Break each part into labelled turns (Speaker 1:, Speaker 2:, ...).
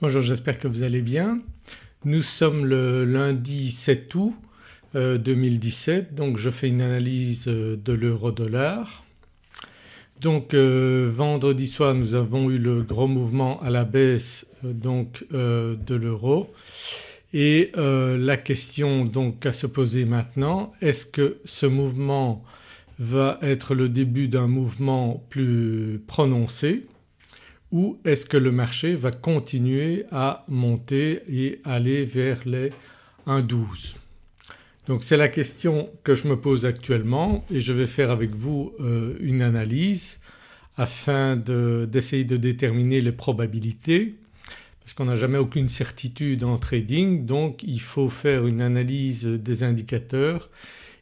Speaker 1: Bonjour j'espère que vous allez bien. Nous sommes le lundi 7 août 2017 euh, donc je fais une analyse euh, de l'euro dollar. Donc euh, vendredi soir nous avons eu le gros mouvement à la baisse de l'euro et la question donc à se poser maintenant est-ce que ce mouvement va être le début d'un mouvement plus prononcé? Ou est-ce que le marché va continuer à monter et aller vers les 1,12 donc c'est la question que je me pose actuellement et je vais faire avec vous euh, une analyse afin d'essayer de, déterminer les probabilités parce qu'on n'a jamais aucune certitude en trading donc il faut faire une analyse des indicateurs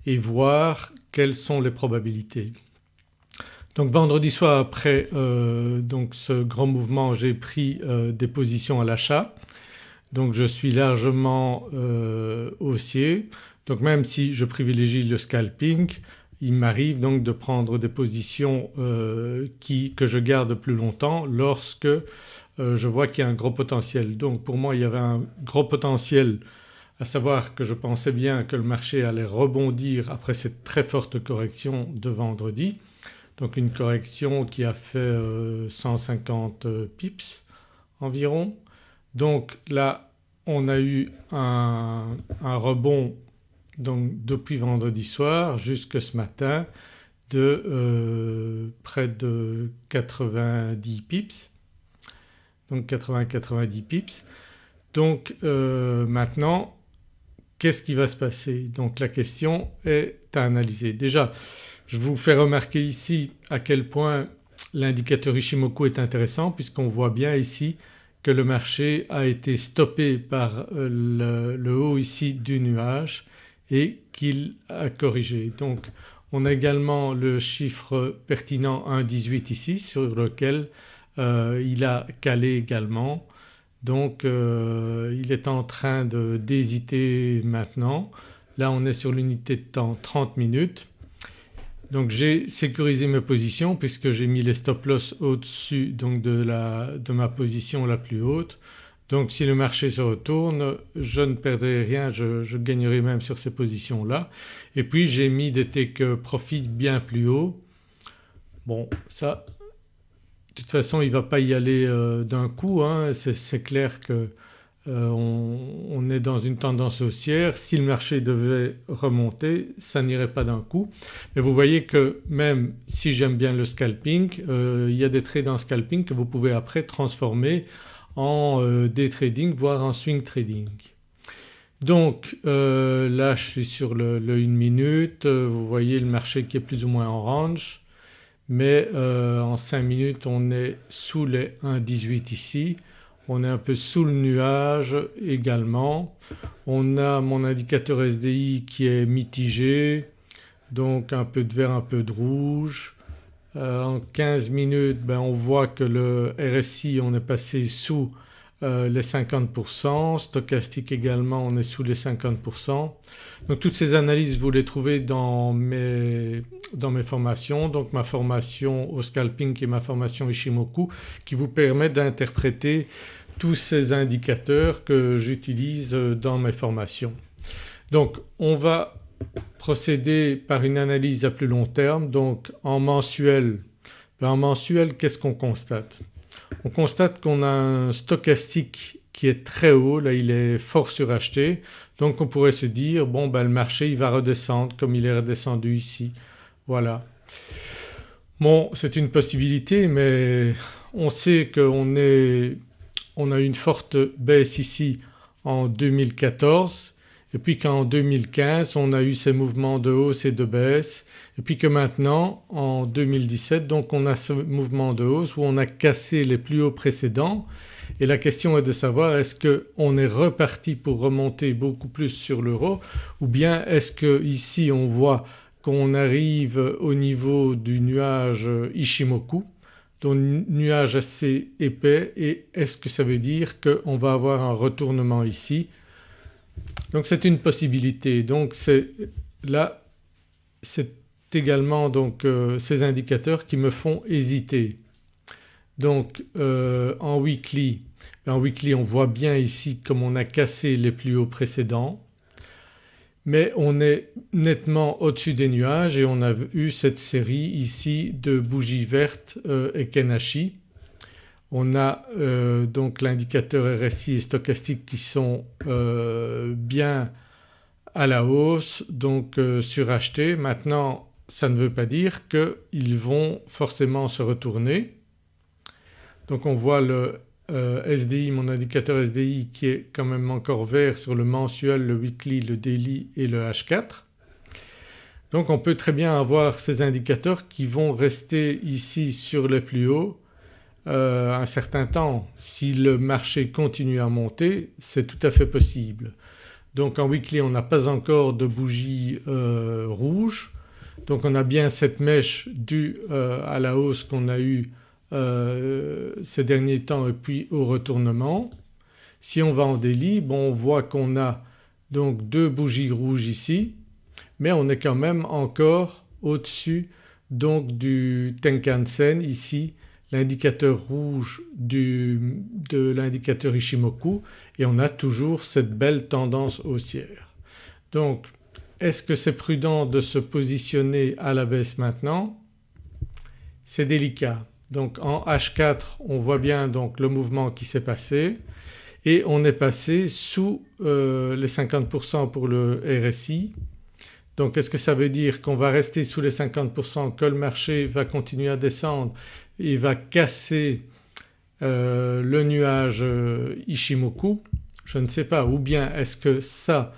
Speaker 1: et voir quelles sont les probabilités. Donc vendredi soir après euh, ce grand mouvement j'ai pris euh, des positions à l'achat. Donc je suis largement euh, haussier. Donc même si je privilégie le scalping il m'arrive donc de prendre des positions qui, que je garde plus longtemps lorsque je vois qu'il y a un gros potentiel. Donc pour moi il y avait un gros potentiel à savoir que je pensais bien que le marché allait rebondir après cette très forte correction de vendredi donc une correction qui a fait 150 euh, euh, pips environ. Donc là on a eu un, rebond donc depuis vendredi soir jusque ce matin de euh, près de 90 pips donc 80-90 pips. Donc maintenant qu'est-ce qui va se passer? Donc la question est à analyser. Déjà je vous fais remarquer ici à quel point l'indicateur Ishimoku est intéressant puisqu'on voit bien ici que le marché a été stoppé par euh, le, haut ici du nuage et qu'il a corrigé. Donc on a également le chiffre pertinent 1,18 ici sur lequel euh, il a calé également donc euh, il est en train d'hésiter maintenant. Là on est sur l'unité de temps 30 minutes donc j'ai sécurisé mes positions puisque j'ai mis les stop loss au-dessus donc de, de, ma position la plus haute. Donc si le marché se retourne je ne perdrai rien, je, gagnerai même sur ces positions-là. Et puis j'ai mis des take profit bien plus haut. Bon ça de toute façon il ne va pas y aller euh, d'un coup hein. c'est clair que euh, on, est dans une tendance haussière, si le marché devait remonter ça n'irait pas d'un coup. Mais vous voyez que même si j'aime bien le scalping euh, il y a des trades en scalping que vous pouvez après transformer en euh, day trading voire en swing trading. Donc là je suis sur le, le 1 minute, vous voyez le marché qui est plus ou moins en range mais en 5 minutes on est sous les 1,18 ici on est un peu sous le nuage également. On a mon indicateur SDI qui est mitigé donc un peu de vert, un peu de rouge. Euh, en 15 minutes ben, on voit que le RSI on est passé sous euh, les 50%, stochastique également on est sous les 50%. Donc toutes ces analyses vous les trouvez dans mes, dans mes formations donc ma formation au scalping et ma formation Ishimoku qui vous permettent d'interpréter tous ces indicateurs que j'utilise dans mes formations. Donc on va procéder par une analyse à plus long terme donc en mensuel. Ben, en mensuel qu'est-ce qu'on constate? On constate qu'on a un stochastique qui est très haut, là il est fort suracheté donc on pourrait se dire bon ben le marché il va redescendre comme il est redescendu ici. Voilà. Bon c'est une possibilité mais on sait qu'on on a une forte baisse ici en 2014 et puis qu'en 2015 on a eu ces mouvements de hausse et de baisse. Et puis que maintenant en 2017 donc on a ce mouvement de hausse où on a cassé les plus hauts précédents. Et la question est de savoir est-ce qu'on est reparti pour remonter beaucoup plus sur l'euro ou bien est-ce que ici on voit qu'on arrive au niveau du nuage Ishimoku donc nuage assez épais. Et est-ce que ça veut dire qu'on va avoir un retournement ici donc c'est une possibilité donc là c'est également donc euh, ces indicateurs qui me font hésiter. Donc euh, en weekly En weekly on voit bien ici comme on a cassé les plus hauts précédents mais on est nettement au-dessus des nuages et on a eu cette série ici de bougies vertes euh, et Kenashi. On a euh, donc l'indicateur RSI et stochastique qui sont euh, bien à la hausse donc surachetés. Maintenant ça ne veut pas dire qu'ils vont forcément se retourner. Donc on voit le euh, SDI, mon indicateur SDI qui est quand même encore vert sur le mensuel, le weekly, le daily et le H4. Donc on peut très bien avoir ces indicateurs qui vont rester ici sur les plus hauts euh, un certain temps. Si le marché continue à monter c'est tout à fait possible. Donc en weekly on n'a pas encore de bougie euh, rouge donc on a bien cette mèche due à la hausse qu'on a eue euh, ces derniers temps et puis au retournement. Si on va en délit bon on voit qu'on a donc deux bougies rouges ici mais on est quand même encore au-dessus donc du Tenkan-sen ici l'indicateur rouge du, de l'indicateur Ishimoku et on a toujours cette belle tendance haussière. Donc est-ce que c'est prudent de se positionner à la baisse maintenant? C'est délicat. Donc en H4 on voit bien donc le mouvement qui s'est passé et on est passé sous euh, les 50% pour le RSI. Donc est-ce que ça veut dire qu'on va rester sous les 50%, que le marché va continuer à descendre, il va casser euh, le nuage euh, Ishimoku Je ne sais pas ou bien est-ce que ça,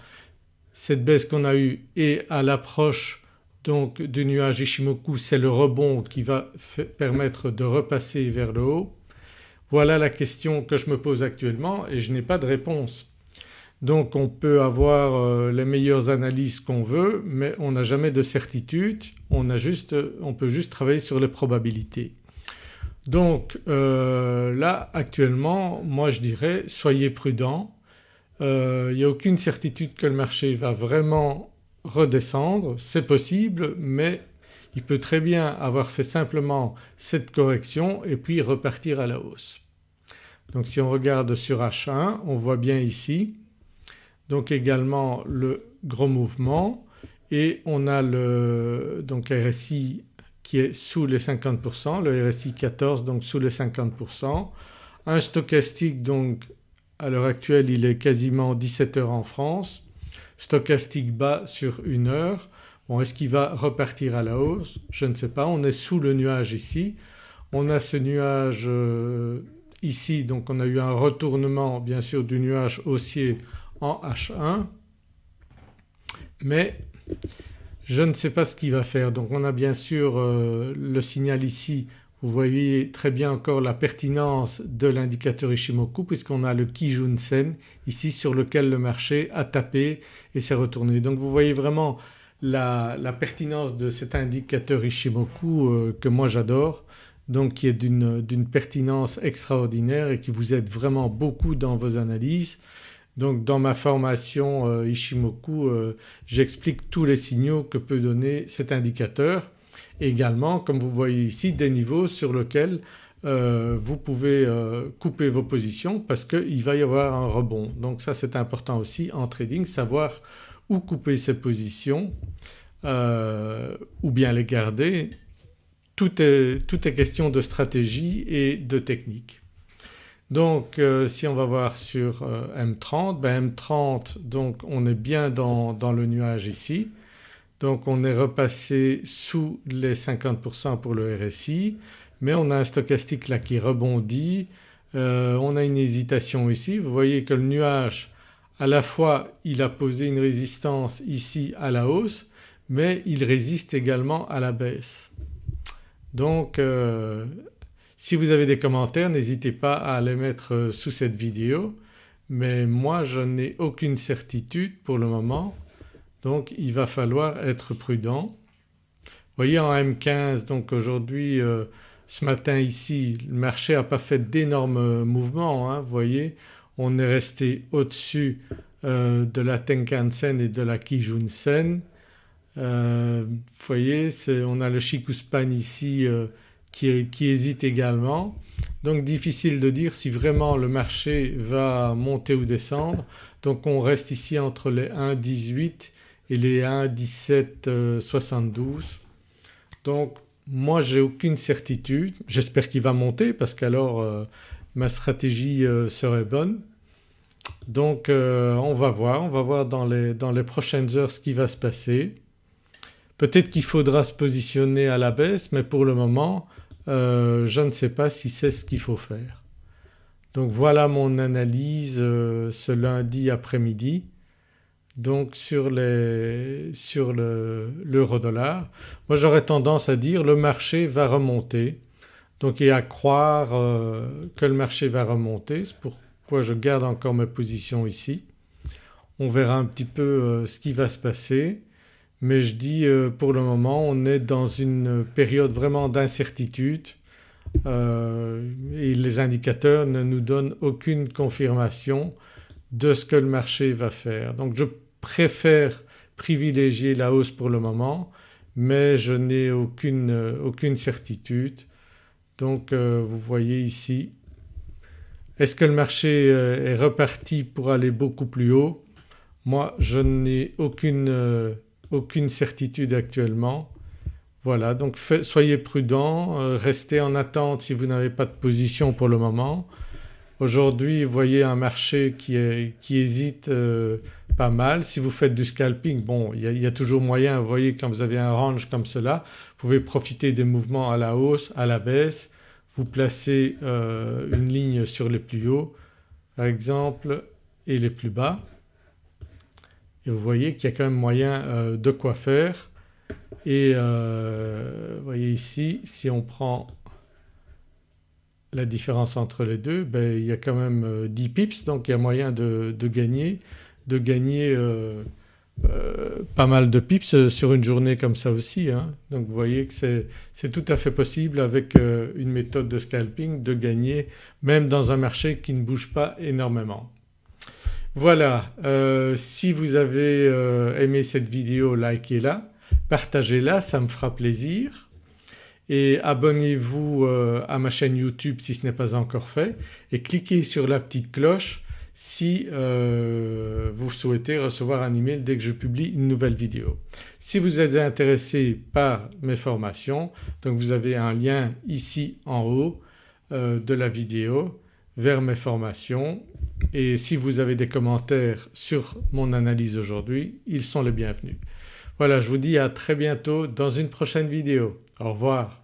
Speaker 1: cette baisse qu'on a eue est à l'approche donc du nuage Ishimoku c'est le rebond qui va permettre de repasser vers le haut. Voilà la question que je me pose actuellement et je n'ai pas de réponse. Donc on peut avoir euh, les meilleures analyses qu'on veut mais on n'a jamais de certitude, on, a juste, on, peut juste travailler sur les probabilités. Donc euh, là actuellement moi je dirais soyez prudents, euh, il n'y a aucune certitude que le marché va vraiment redescendre, c'est possible mais il peut très bien avoir fait simplement cette correction et puis repartir à la hausse. Donc si on regarde sur H1 on voit bien ici donc également le gros mouvement et on a le donc RSI qui est sous les 50%, le RSI 14 donc sous les 50%. Un stochastique donc à l'heure actuelle il est quasiment 17 heures en France stochastique bas sur une heure. Bon est-ce qu'il va repartir à la hausse? Je ne sais pas, on est sous le nuage ici. On a ce nuage euh, ici donc on a eu un retournement bien sûr du nuage haussier en H1 mais je ne sais pas ce qu'il va faire. Donc on a bien sûr euh, le signal ici vous voyez très bien encore la pertinence de l'indicateur Ishimoku puisqu'on a le Kijun-sen ici sur lequel le marché a tapé et s'est retourné. Donc vous voyez vraiment la, pertinence de cet indicateur Ishimoku euh, que moi j'adore donc qui est d'une pertinence extraordinaire et qui vous aide vraiment beaucoup dans vos analyses. Donc dans ma formation euh, Ishimoku euh, j'explique tous les signaux que peut donner cet indicateur également comme vous voyez ici des niveaux sur lesquels euh, vous pouvez couper vos positions parce qu'il va y avoir un rebond. Donc ça c'est important aussi en trading savoir où couper ses positions ou bien les garder. Tout est, tout est, question de stratégie et de technique. Donc si on va voir sur M30, ben M30 donc on est bien dans, dans le nuage ici donc on est repassé sous les 50% pour le RSI mais on a un stochastique là qui rebondit, euh, on a une hésitation ici. Vous voyez que le nuage à la fois il a posé une résistance ici à la hausse mais il résiste également à la baisse. Donc euh, si vous avez des commentaires n'hésitez pas à les mettre sous cette vidéo mais moi je n'ai aucune certitude pour le moment donc il va falloir être prudent. Voyez en M15 donc aujourd'hui euh, ce matin ici le marché n'a pas fait d'énormes mouvements hein, voyez on est resté au-dessus euh, de la Tenkan-sen et de la Kijun-sen. Euh, voyez on a le Shikuspan ici qui, hésite également. Donc difficile de dire si vraiment le marché va monter ou descendre. Donc on reste ici entre les 1,18 et les 1,1772. Donc moi j'ai aucune certitude, j'espère qu'il va monter parce qu'alors euh, ma stratégie euh, serait bonne. Donc euh, on va voir, on va voir dans les, dans les prochaines heures ce qui va se passer. Peut-être qu'il faudra se positionner à la baisse mais pour le moment je ne sais pas si c'est ce qu'il faut faire. Donc voilà mon analyse ce lundi après-midi donc sur l'euro dollar. Moi j'aurais tendance à dire le marché va remonter donc et à croire euh, que le marché va remonter c'est pourquoi je garde encore ma position ici. On verra un petit peu euh, ce qui va se passer mais je dis euh, pour le moment on est dans une période vraiment d'incertitude et les indicateurs ne nous donnent aucune confirmation de ce que le marché va faire. Donc je préfère privilégier la hausse pour le moment mais je n'ai aucune, aucune, certitude. Donc euh, vous voyez ici est-ce que le marché euh, est reparti pour aller beaucoup plus haut? Moi je n'ai aucune, euh, aucune, certitude actuellement. Voilà donc soyez prudents, restez en attente si vous n'avez pas de position pour le moment. Aujourd'hui voyez un marché qui, hésite pas mal. Si vous faites du scalping, bon il y, a toujours moyen, vous voyez quand vous avez un range comme cela, vous pouvez profiter des mouvements à la hausse, à la baisse, vous placez euh, une ligne sur les plus hauts par exemple et les plus bas et vous voyez qu'il y a quand même moyen euh, de quoi faire et euh, vous voyez ici si on prend la différence entre les deux ben, il y a quand même 10 pips donc il y a moyen de gagner de gagner euh, euh, pas mal de pips sur une journée comme ça aussi. Hein. Donc vous voyez que c'est tout à fait possible avec euh, une méthode de scalping de gagner même dans un marché qui ne bouge pas énormément. Voilà, si vous avez aimé cette vidéo likez-la, partagez-la, ça me fera plaisir et abonnez-vous à ma chaîne YouTube si ce n'est pas encore fait et cliquez sur la petite cloche si euh, vous souhaitez recevoir un email dès que je publie une nouvelle vidéo. Si vous êtes intéressé par mes formations donc vous avez un lien ici en haut euh, de la vidéo vers mes formations et si vous avez des commentaires sur mon analyse aujourd'hui ils sont les bienvenus. Voilà je vous dis à très bientôt dans une prochaine vidéo. Au revoir.